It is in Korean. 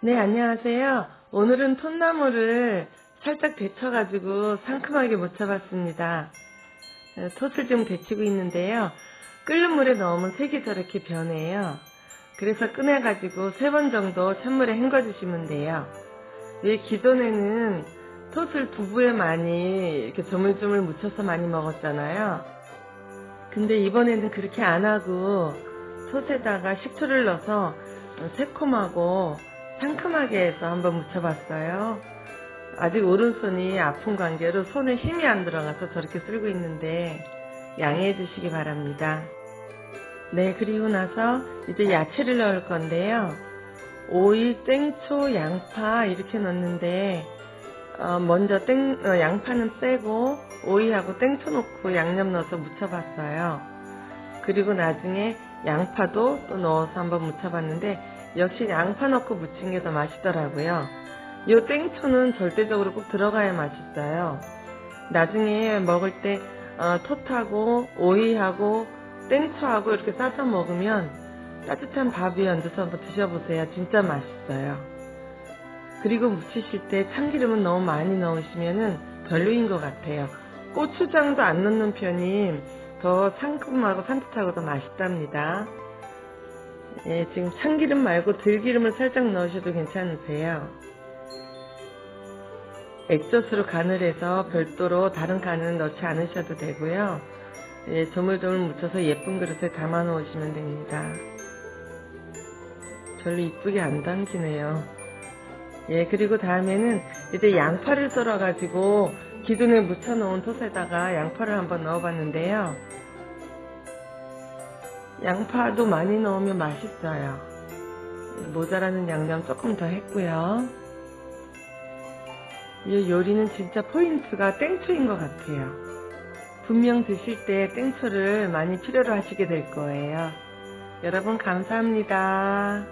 네, 안녕하세요. 오늘은 톳나무를 살짝 데쳐가지고 상큼하게 묻혀봤습니다. 어, 톳을 좀 데치고 있는데요. 끓는 물에 넣으면 색이 저렇게 변해요. 그래서 꺼내가지고 세 번 정도 찬물에 헹궈주시면 돼요. 왜 기존에는 톳을 두부에 많이 이렇게 조물조물 묻혀서 많이 먹었잖아요. 근데 이번에는 그렇게 안 하고 톳에다가 식초를 넣어서 새콤하고 상큼하게 해서 한번 묻혀봤어요. 아직 오른손이 아픈 관계로 손에 힘이 안 들어가서 저렇게 쓸고 있는데 양해해 주시기 바랍니다. 네, 그리고 나서 이제 야채를 넣을 건데요. 오이, 땡초, 양파 이렇게 넣는데 어, 먼저 땡, 어, 양파는 빼고 오이하고 땡초 넣고 양념 넣어서 묻혀봤어요. 그리고 나중에 양파도 또 넣어서 한번 묻혀봤는데 역시 양파 넣고 무친 게 더 맛있더라고요. 이 땡초는 절대적으로 꼭 들어가야 맛있어요. 나중에 먹을 때 어, 톳하고 오이하고 땡초하고 이렇게 싸서 먹으면 따뜻한 밥 위에 얹어서 한번 드셔보세요. 진짜 맛있어요. 그리고 무치실 때 참기름은 너무 많이 넣으시면 별로인 것 같아요. 고추장도 안 넣는 편이 더 상큼하고 산뜻하고 더 맛있답니다. 예, 지금 참기름 말고 들기름을 살짝 넣으셔도 괜찮으세요. 액젓으로 간을 해서 별도로 다른 간을 넣지 않으셔도 되고요. 예, 조물조물 묻혀서 예쁜 그릇에 담아 놓으시면 됩니다. 별로 이쁘게 안 담기네요. 예, 그리고 다음에는 이제 양파를 썰어 가지고 기존에 묻혀 놓은 톳에다가 양파를 한번 넣어 봤는데요. 양파도 많이 넣으면 맛있어요. 모자라는 양념 조금 더 했고요. 이 요리는 진짜 포인트가 땡초인 것 같아요. 분명 드실 때 땡초를 많이 필요로 하시게 될 거예요. 여러분 감사합니다.